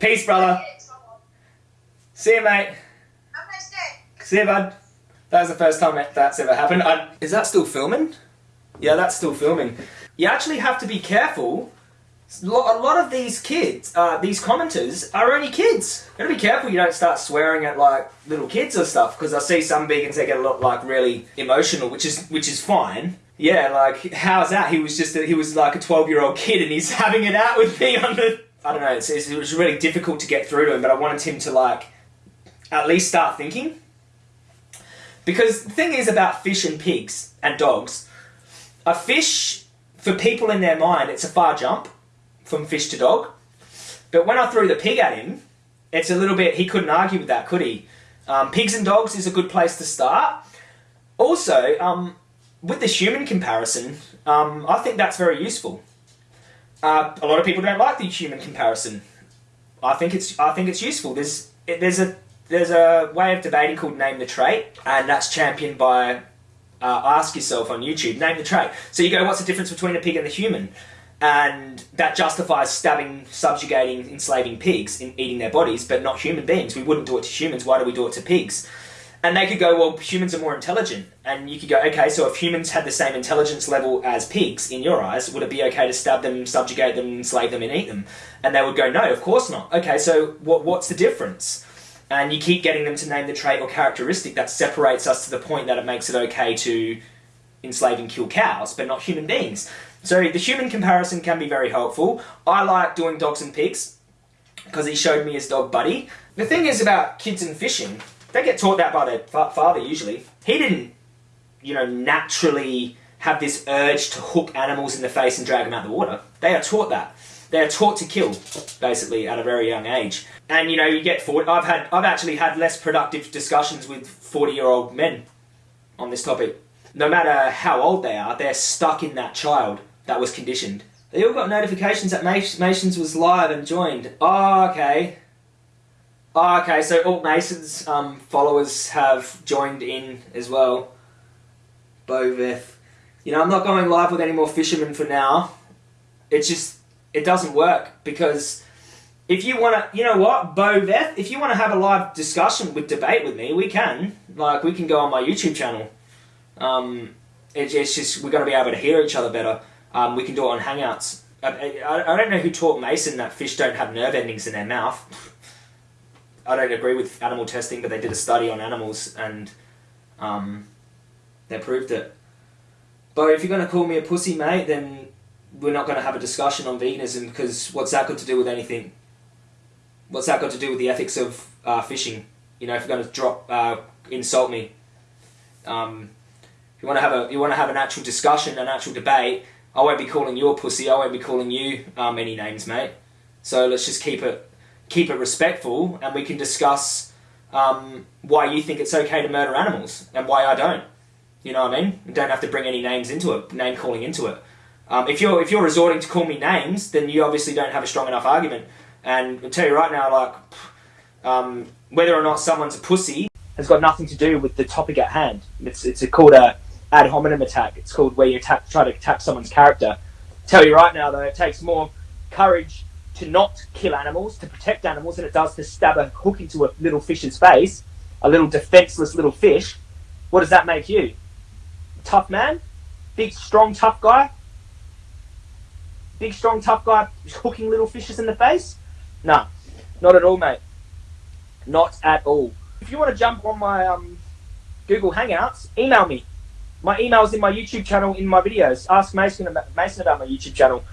Peace, brother. See you, mate. See you, bud. That was the first time that's ever happened. I, is that still filming? Yeah, that's still filming. You actually have to be careful. A lot of these kids, uh, these commenters, are only kids. You gotta be careful you don't start swearing at like little kids or stuff, because I see some vegans that get a lot like really emotional, which is which is fine. Yeah, like how's that? He was just a, he was like a twelve year old kid, and he's having it out with me on the. I don't know. It's, it was really difficult to get through to him, but I wanted him to like at least start thinking. Because the thing is about fish and pigs and dogs, a fish, for people in their mind, it's a far jump from fish to dog. But when I threw the pig at him, it's a little bit, he couldn't argue with that, could he? Um, pigs and dogs is a good place to start. Also, um, with the human comparison, um, I think that's very useful. Uh, a lot of people don't like the human comparison. I think it's I think it's useful. There's there's a there's a way of debating called Name the Trait, and that's championed by uh, Ask Yourself on YouTube. Name the trait. So you go, what's the difference between a pig and a human? And that justifies stabbing, subjugating, enslaving pigs in eating their bodies, but not human beings. We wouldn't do it to humans. Why do we do it to pigs? And they could go, well, humans are more intelligent. And you could go, okay, so if humans had the same intelligence level as pigs, in your eyes, would it be okay to stab them, subjugate them, enslave them, and eat them? And they would go, no, of course not. Okay, so what, what's the difference? and you keep getting them to name the trait or characteristic that separates us to the point that it makes it okay to enslave and kill cows, but not human beings. So the human comparison can be very helpful. I like doing dogs and pigs because he showed me his dog Buddy. The thing is about kids and fishing, they get taught that by their fa father usually. He didn't, you know, naturally have this urge to hook animals in the face and drag them out of the water. They are taught that. They are taught to kill, basically, at a very young age. And you know, you get forward. I've had, I've actually had less productive discussions with forty-year-old men on this topic. No matter how old they are, they're stuck in that child that was conditioned. They all got notifications that Masons was live and joined. Oh, okay. Oh, okay, so all Masons um, followers have joined in as well. Boveth. You know, I'm not going live with any more fishermen for now. It's just it doesn't work because if you want to, you know what, Bo Beth, if you want to have a live discussion with debate with me, we can. Like, we can go on my YouTube channel. Um, it, it's just, we're going to be able to hear each other better. Um, we can do it on Hangouts. I, I, I, don't know who taught Mason that fish don't have nerve endings in their mouth. I don't agree with animal testing, but they did a study on animals and um, they proved it. But if you're going to call me a pussy, mate, then we're not going to have a discussion on veganism because what's that got to do with anything? What's that got to do with the ethics of uh, fishing? You know, if you're going to drop uh, insult me, um, you want to have a you want to have an actual discussion, an actual debate, I won't be calling you a pussy. I won't be calling you um, any names, mate. So let's just keep it keep it respectful, and we can discuss um, why you think it's okay to murder animals and why I don't. You know what I mean? Don't have to bring any names into it, name calling into it. Um, if you're if you're resorting to call me names, then you obviously don't have a strong enough argument. And I'll tell you right now, like um, whether or not someone's a pussy has got nothing to do with the topic at hand. It's it's called a ad hominem attack. It's called where you attack, try to attack someone's character. Tell you right now, though, it takes more courage to not kill animals, to protect animals, than it does to stab a hook into a little fish's face, a little defenseless little fish. What does that make you? Tough man? Big, strong, tough guy? big, strong, tough guy hooking little fishes in the face? No, not at all, mate. Not at all. If you want to jump on my um, Google Hangouts, email me. My email's in my YouTube channel, in my videos. Ask Mason about, Mason about my YouTube channel.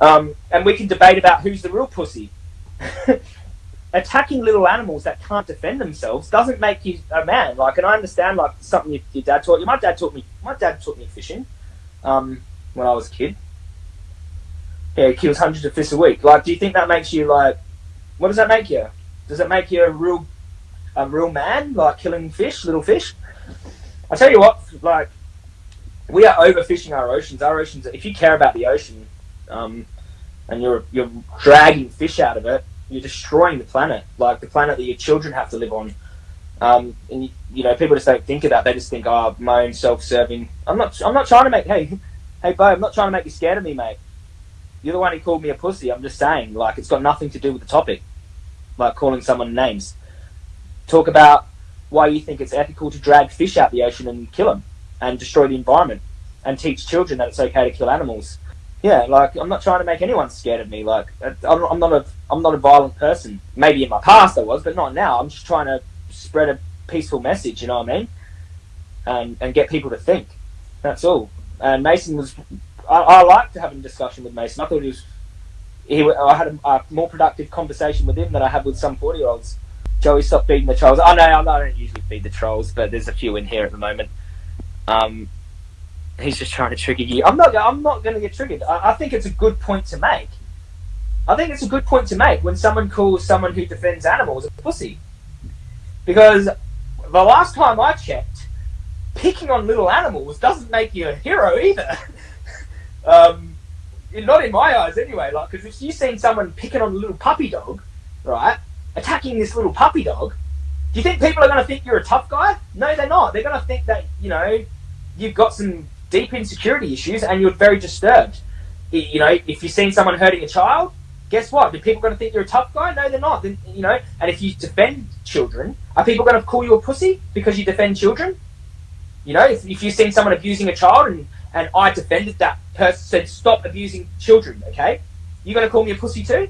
Um, and we can debate about who's the real pussy. Attacking little animals that can't defend themselves doesn't make you a man. Like, and I understand, like, something your, your dad taught you. My dad taught me, my dad taught me fishing um, when I was a kid yeah, he kills hundreds of fish a week. Like, do you think that makes you like? What does that make you? Does it make you a real, a real man, like killing fish, little fish? I tell you what, like, we are overfishing our oceans. Our oceans. If you care about the ocean, um, and you're you're dragging fish out of it, you're destroying the planet. Like the planet that your children have to live on. Um, and you, you know, people just don't think of that. They just think, oh, my own self-serving. I'm not. I'm not trying to make. Hey, hey, Bo, I'm not trying to make you scared of me, mate. You're the one who called me a pussy. I'm just saying, like, it's got nothing to do with the topic. like calling someone names. Talk about why you think it's ethical to drag fish out the ocean and kill them and destroy the environment and teach children that it's okay to kill animals. Yeah, like I'm not trying to make anyone scared of me. Like I'm not a I'm not a violent person. Maybe in my past I was, but not now. I'm just trying to spread a peaceful message. You know what I mean? And and get people to think. That's all. And Mason was. I, I liked having a discussion with Mason. I thought he was. He, I had a, a more productive conversation with him than I have with some forty year olds. Joey, stop feeding the trolls. I know I don't usually feed the trolls, but there's a few in here at the moment. Um, he's just trying to trigger you. I'm not. I'm not going to get triggered. I, I, think it's a good point to make. I think it's a good point to make when someone calls someone who defends animals a pussy, because the last time I checked, picking on little animals doesn't make you a hero either. um, not in my eyes, anyway. Like, because if you've seen someone picking on a little puppy dog, right, attacking this little puppy dog, do you think people are going to think you're a tough guy? No, they're not. They're going to think that you know you've got some deep insecurity issues and you're very disturbed. You know, if you've seen someone hurting a child, guess what? Are people going to think you're a tough guy? No, they're not. Then, you know, and if you defend children, are people going to call you a pussy because you defend children? You know, if, if you've seen someone abusing a child and, and I defended that person, said stop abusing children, okay? You're going to call me a pussy too?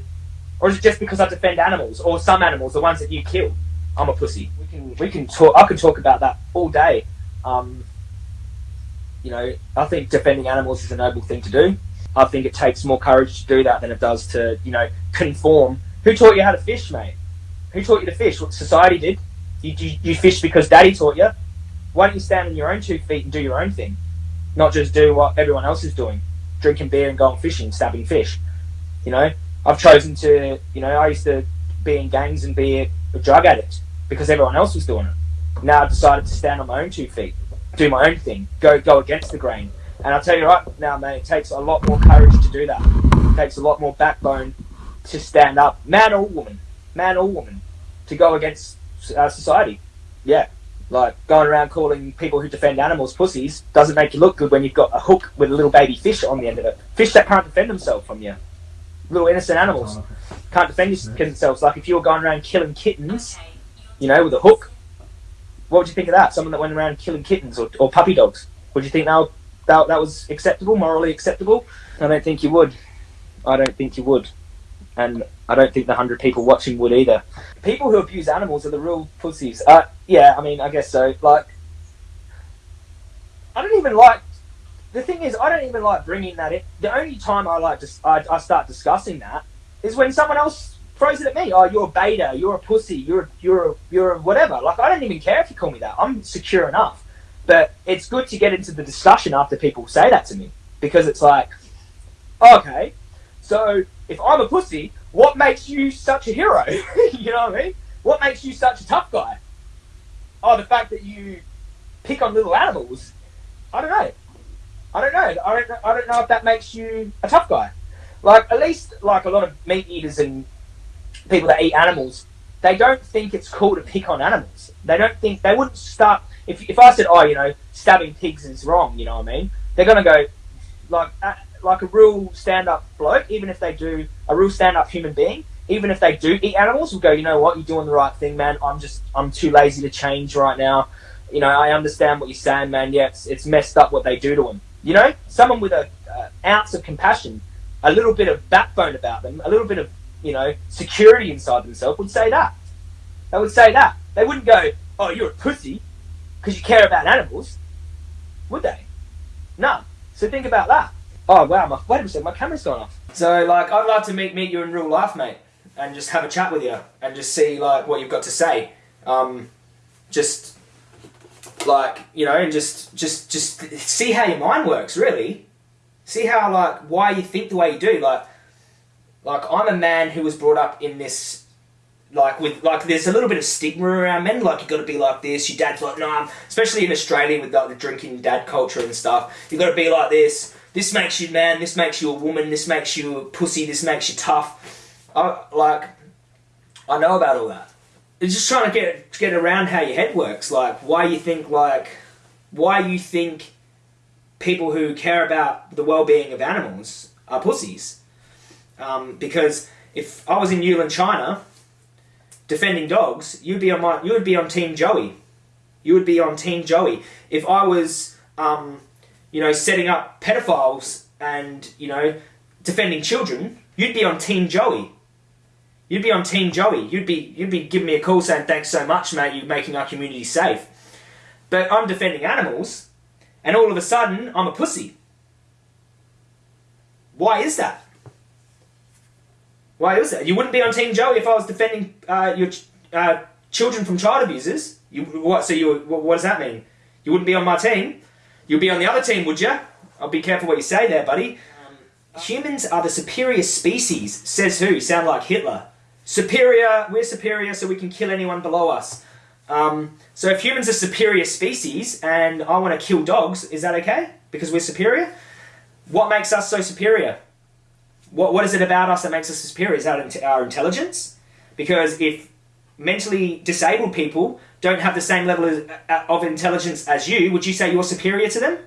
Or is it just because I defend animals or some animals, the ones that you kill? I'm a pussy. We can we can talk. I can talk about that all day. Um, you know, I think defending animals is a noble thing to do. I think it takes more courage to do that than it does to, you know, conform. Who taught you how to fish, mate? Who taught you to fish? What society did? You, you, you fish because daddy taught you. Why don't you stand on your own two feet and do your own thing? Not just do what everyone else is doing. Drinking beer and going fishing, stabbing fish. You know, I've chosen to, you know, I used to be in gangs and be a drug addict because everyone else was doing it. Now I've decided to stand on my own two feet do my own thing, go go against the grain. And I'll tell you right now, mate, it takes a lot more courage to do that. It takes a lot more backbone to stand up, man or woman, man or woman, to go against uh, society. Yeah, like going around calling people who defend animals pussies doesn't make you look good when you've got a hook with a little baby fish on the end of it. Fish that can't defend themselves from you. Little innocent animals can't defend themselves. Like if you were going around killing kittens, you know, with a hook, what would you think of that? Someone that went around killing kittens or, or puppy dogs. Would you think that, that that was acceptable, morally acceptable? I don't think you would. I don't think you would. And I don't think the hundred people watching would either. People who abuse animals are the real pussies. Uh, yeah, I mean, I guess so. Like, I don't even like. The thing is, I don't even like bringing that in. The only time I like to, I, I start discussing that is when someone else throws it at me. Oh, you're a beta. You're a pussy. You're you're you're whatever. Like I don't even care if you call me that. I'm secure enough. But it's good to get into the discussion after people say that to me because it's like, okay, so if I'm a pussy, what makes you such a hero? you know what I mean? What makes you such a tough guy? Oh, the fact that you pick on little animals. I don't know. I don't know. I don't. I don't know if that makes you a tough guy. Like at least like a lot of meat eaters and people that eat animals, they don't think it's cool to pick on animals. They don't think they wouldn't start. If, if I said, oh, you know, stabbing pigs is wrong, you know what I mean? They're gonna go like uh, like a real stand up bloke. Even if they do a real stand up human being, even if they do eat animals, will go, you know what, you're doing the right thing, man. I'm just I'm too lazy to change right now. You know, I understand what you're saying, man. Yeah, it's, it's messed up what they do to them. You know, someone with a uh, ounce of compassion, a little bit of backbone about them, a little bit of you know, security inside themselves would say that. They would say that. They wouldn't go, oh, you're a pussy because you care about animals, would they? No. So think about that. Oh, wow, my, wait a second, my camera's gone off. So, like, I'd like to meet, meet you in real life, mate, and just have a chat with you and just see, like, what you've got to say. Um, just, like, you know, and just, just, just see how your mind works, really. See how, like, why you think the way you do. Like, like, I'm a man who was brought up in this, like, with, like, there's a little bit of stigma around men. Like, you got to be like this. Your dad's like, no, I'm, especially in Australia with, like, the drinking dad culture and stuff. you got to be like this. This makes you man. This makes you a woman. This makes you a pussy. This makes you tough. I, like, I know about all that. It's just trying to get, get around how your head works. Like, why you think, like, why you think people who care about the well-being of animals are pussies um, because if I was in Yulin, China, defending dogs, you'd be on my, you would be on Team Joey. You would be on Team Joey. If I was, um, you know, setting up pedophiles and you know, defending children, you'd be on Team Joey. You'd be on Team Joey. You'd be you'd be giving me a call saying thanks so much, mate. You're making our community safe. But I'm defending animals, and all of a sudden I'm a pussy. Why is that? Why is that? You wouldn't be on Team Joey if I was defending uh, your uh, children from child abusers. You what? So you what does that mean? You wouldn't be on my team. You'd be on the other team, would you? I'll be careful what you say there, buddy. Um, humans are the superior species, says who? Sound like Hitler. Superior, we're superior so we can kill anyone below us. Um, so if humans are superior species and I want to kill dogs, is that okay? Because we're superior? What makes us so superior? What, what is it about us that makes us superior? Is that our intelligence? Because if mentally disabled people don't have the same level of, uh, of intelligence as you, would you say you're superior to them?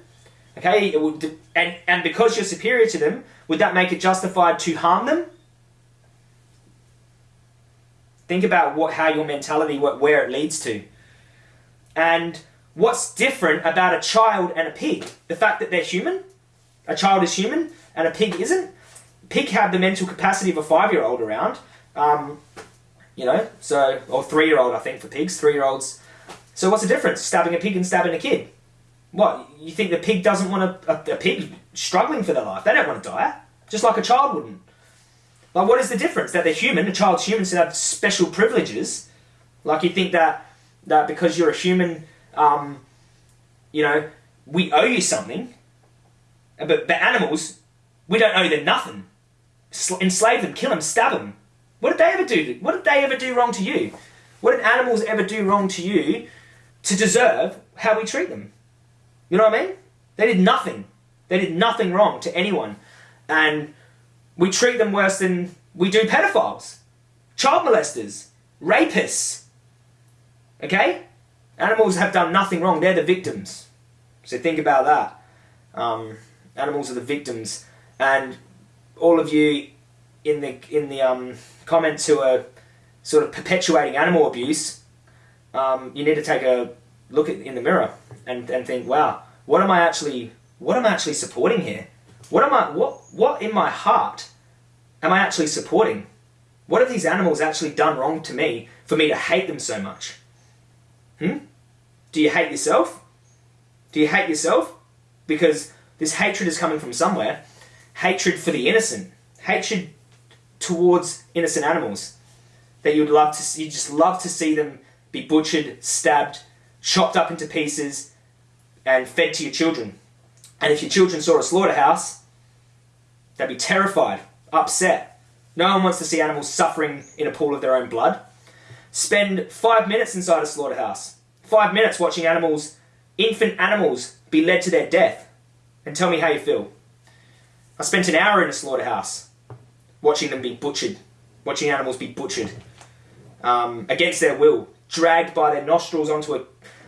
Okay, would, and, and because you're superior to them, would that make it justified to harm them? Think about what, how your mentality, what, where it leads to. And what's different about a child and a pig? The fact that they're human? A child is human and a pig isn't? Pig have the mental capacity of a five-year-old around. Um, you know, so, or three-year-old, I think, for pigs, three-year-olds. So what's the difference? Stabbing a pig and stabbing a kid? What, you think the pig doesn't want a, a, a pig struggling for their life? They don't want to die, just like a child wouldn't. Like, what is the difference? That they're human, a child's human, so they have special privileges. Like, you think that, that because you're a human, um, you know, we owe you something. But, but animals, we don't owe them nothing. Enslave them, kill them, stab them. What did they ever do? What did they ever do wrong to you? What did animals ever do wrong to you to deserve how we treat them? You know what I mean? They did nothing. They did nothing wrong to anyone. And we treat them worse than we do pedophiles, child molesters, rapists. Okay? Animals have done nothing wrong. They're the victims. So think about that. Um, animals are the victims. And all of you in the in the um, comments who are sort of perpetuating animal abuse, um, you need to take a look at, in the mirror and, and think, wow, what am I actually what am I actually supporting here? What am I, what, what in my heart am I actually supporting? What have these animals actually done wrong to me for me to hate them so much? Hmm? Do you hate yourself? Do you hate yourself? Because this hatred is coming from somewhere. Hatred for the innocent. Hatred towards innocent animals. That you'd love to see, you just love to see them be butchered, stabbed, chopped up into pieces, and fed to your children. And if your children saw a slaughterhouse, they'd be terrified, upset. No one wants to see animals suffering in a pool of their own blood. Spend five minutes inside a slaughterhouse. Five minutes watching animals, infant animals, be led to their death. And tell me how you feel. I spent an hour in a slaughterhouse watching them be butchered, watching animals be butchered um, against their will, dragged by their nostrils onto a,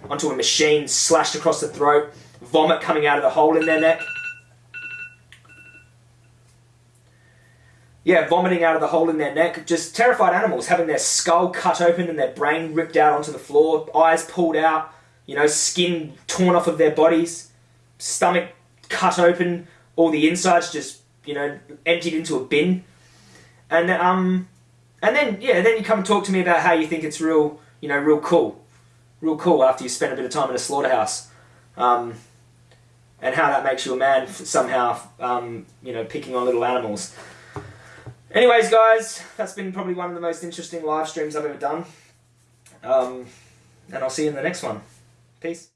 onto a machine, slashed across the throat, vomit coming out of the hole in their neck. Yeah, vomiting out of the hole in their neck. Just terrified animals having their skull cut open and their brain ripped out onto the floor, eyes pulled out, you know, skin torn off of their bodies, stomach cut open, all the insides just, you know, emptied into a bin. And um, and then yeah, then you come talk to me about how you think it's real, you know, real cool, real cool after you spend a bit of time in a slaughterhouse. Um, and how that makes you a man somehow, um, you know, picking on little animals. Anyways, guys, that's been probably one of the most interesting live streams I've ever done. Um, and I'll see you in the next one. Peace.